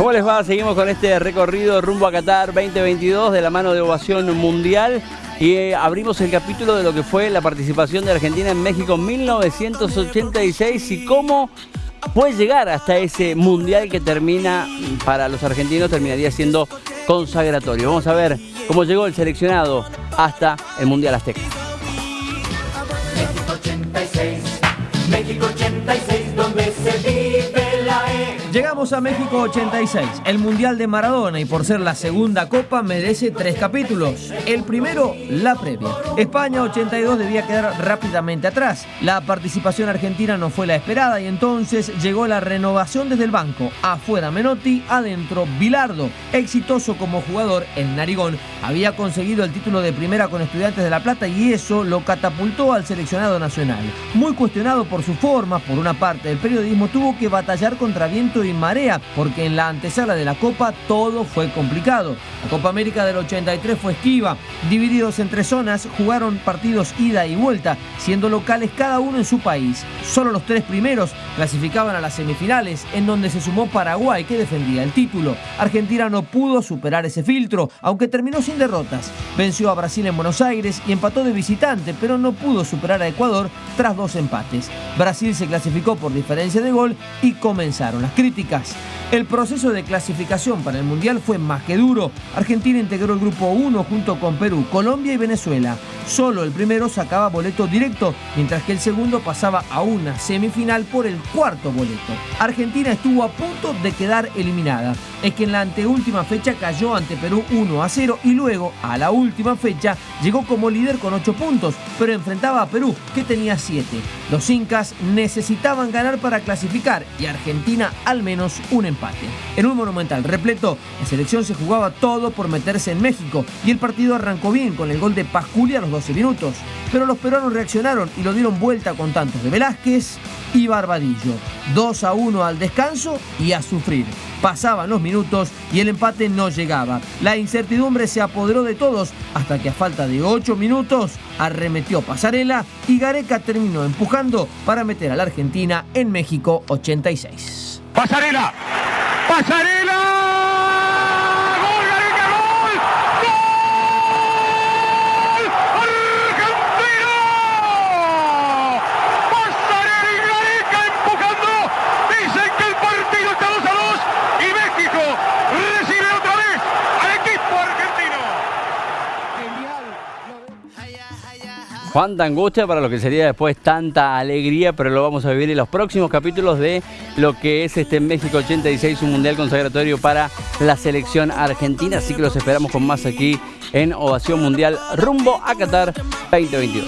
¿Cómo les va? Seguimos con este recorrido rumbo a Qatar 2022 de la mano de Ovación Mundial y eh, abrimos el capítulo de lo que fue la participación de Argentina en México en 1986 y cómo puede llegar hasta ese mundial que termina para los argentinos terminaría siendo consagratorio. Vamos a ver cómo llegó el seleccionado hasta el Mundial Azteca. México 86, México 86, Llegamos a México 86, el Mundial de Maradona y por ser la segunda copa merece tres capítulos. El primero, la previa. España 82 debía quedar rápidamente atrás. La participación argentina no fue la esperada y entonces llegó la renovación desde el banco. Afuera Menotti, adentro Bilardo. Exitoso como jugador, el Narigón había conseguido el título de primera con Estudiantes de La Plata y eso lo catapultó al seleccionado nacional. Muy cuestionado por su forma, por una parte del periodismo tuvo que batallar contra viento y marea, porque en la antesala de la Copa todo fue complicado. La Copa América del 83 fue esquiva, divididos en tres zonas, jugaron partidos ida y vuelta, siendo locales cada uno en su país. Solo los tres primeros clasificaban a las semifinales, en donde se sumó Paraguay, que defendía el título. Argentina no pudo superar ese filtro, aunque terminó sin derrotas. Venció a Brasil en Buenos Aires y empató de visitante, pero no pudo superar a Ecuador tras dos empates. Brasil se clasificó por diferencia de gol y comenzaron las críticas. El proceso de clasificación para el Mundial fue más que duro. Argentina integró el grupo 1 junto con Perú, Colombia y Venezuela. Solo el primero sacaba boleto directo, mientras que el segundo pasaba a una semifinal por el cuarto boleto. Argentina estuvo a punto de quedar eliminada. Es que en la anteúltima fecha cayó ante Perú 1 a 0 y luego, a la última fecha, llegó como líder con 8 puntos, pero enfrentaba a Perú, que tenía 7. Los incas necesitaban ganar para clasificar y Argentina al menos un empate. En un monumental repleto, la selección se jugaba todo por meterse en México y el partido arrancó bien con el gol de Pasculi a los 12 minutos. Pero los peruanos reaccionaron y lo dieron vuelta con tantos de Velázquez y Barbadillo. 2 a 1 al descanso y a sufrir. Pasaban los minutos y el empate no llegaba. La incertidumbre se apoderó de todos hasta que a falta de 8 minutos arremetió Pasarela y Gareca terminó empujando para meter a la Argentina en México 86. Pasarela. Pasarela. Cuánta angustia para lo que sería después tanta alegría, pero lo vamos a vivir en los próximos capítulos de lo que es este México 86, un mundial consagratorio para la selección argentina. Así que los esperamos con más aquí en Ovación Mundial rumbo a Qatar 2022.